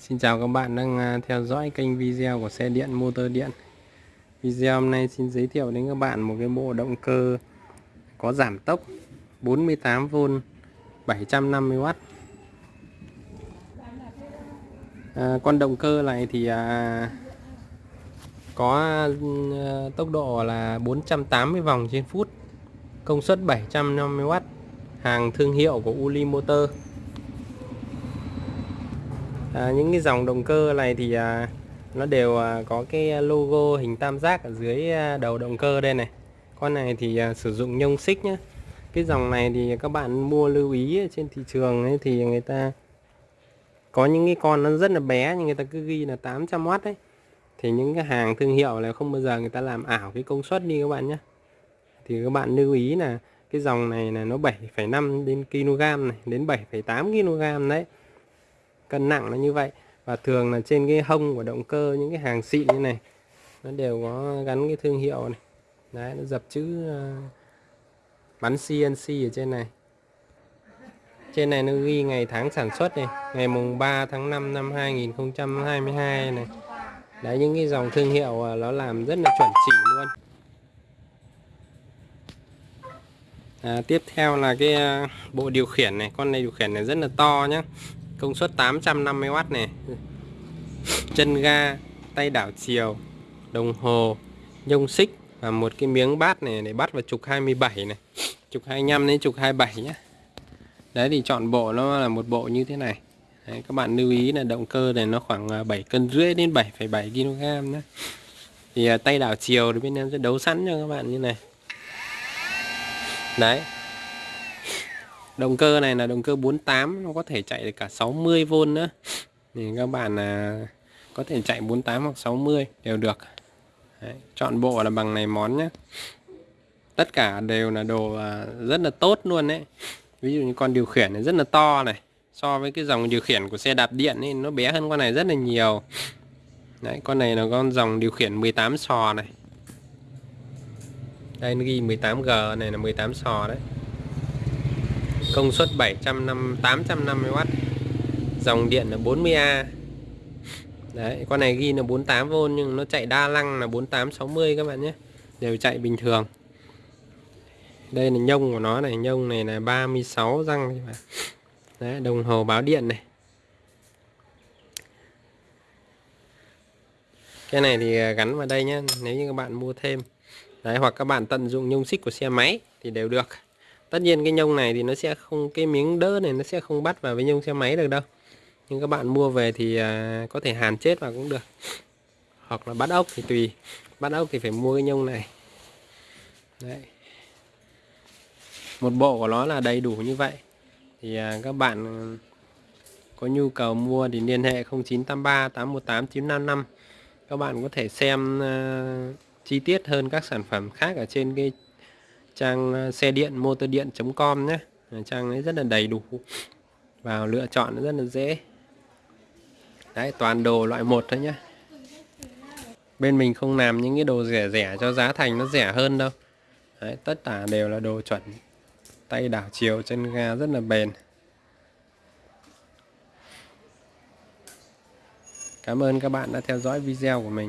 Xin chào các bạn đang à, theo dõi kênh video của xe điện motor điện. Video hôm nay xin giới thiệu đến các bạn một cái bộ động cơ có giảm tốc 48V 750W à, Con động cơ này thì à, có à, tốc độ là 480 vòng trên phút Công suất 750W Hàng thương hiệu của Uli Motor à, những cái dòng động cơ này thì à, nó đều à, có cái à, logo hình tam giác ở dưới à, đầu động cơ đây này. Con này thì à, sử dụng nhông xích nhé cái dòng này thì các bạn mua lưu ý trên thị trường ấy thì người ta có những cái con nó rất là bé nhưng người ta cứ ghi là 800W đấy. Thì những cái hàng thương hiệu là không bao giờ người ta làm ảo cái công suất đi các bạn nhé thì các bạn lưu ý là cái dòng này là nó 7,5 đến kg này đến 7,8 kg đấy cân nặng nó như vậy. Và thường là trên cái hông của động cơ những cái hàng xịn như này nó đều có gắn cái thương hiệu này. Đấy nó dập chữ uh, bắn CNC ở trên này. Trên này nó ghi ngày tháng sản xuất này ngày mùng 3 tháng 5 năm 2022 này. Đấy những cái dòng thương hiệu ờ, nó làm rất là chuẩn chỉ luôn. À, tiếp theo là cái ờ, bộ điều khiển này. Con này điều khiển này rất là to nhé công suất 850W này chân ga tay đảo chiều đồng hồ nhông xích và một cái miếng bát này để bắt vào trục 27 này. Trục 25 đến trục 27 nhé đấy thì chọn bộ nó là một bộ như thế này. Đấy, các bạn lưu ý là động cơ này nó khoảng à, 7 cân rưỡi đến 7,7 kg nhé thì à, tay đảo chiều thì bên em sẽ đấu sẵn cho các bạn như này. Đấy động cơ này là động cơ 48 nó có thể chạy được cả 60V nữa. Thì các bạn là có thể chạy 48 hoặc 60 đều được. Đấy, chọn bộ là bằng này món nhé tất cả đều là đồ à, rất là tốt luôn đấy. Ví dụ như con điều khiển này rất là to này. So với cái dòng điều khiển của xe đạp điện ấy, nó bé hơn con này rất là nhiều. Đấy con này là con dòng điều khiển 18 sò này. Đây nó ghi 18G này là 18 sò đấy công suất 750 850W dòng điện là 40A đấy, con này ghi là 48V nhưng nó chạy đa năng là 4860 các bạn nhé. Đều chạy bình thường. Đây là nhông của nó này, nhông này là 36 răng đấy, đồng hồ báo điện này. Cái này thì à, gắn vào đây nhé, nếu như các bạn mua thêm. Đấy, hoặc các bạn tận dụng nhông xích của xe máy thì đều được tất nhiên cái nhông này thì nó sẽ không cái miếng đỡ này nó sẽ không bắt vào với nhông xe máy được đâu. Nhưng các bạn mua về thì à, có thể hàn chết vào cũng được. Hoặc là bắt ốc thì tùy. Bắt ốc thì phải mua cái nhông này. Đấy. Một bộ của nó là đầy đủ như vậy. Thì à, các bạn ừ, có nhu cầu mua thì liên hệ 0983 818 955 các bạn có thể xem uh, chi tiết hơn các sản phẩm khác ở trên cái trang ờ, xe điện motor điện.com nhé. Trang ấy rất là đầy đủ. Vào lựa chọn rất là dễ. Đấy toàn đồ loại một thôi nhé. Bên mình không làm những cái đồ rẻ rẻ cho giá thành nó rẻ hơn đâu. Đấy, tất cả đều là đồ chuẩn. Tay đảo chiều chân ga rất là bền. Cảm ơn các bạn đã theo dõi video của mình.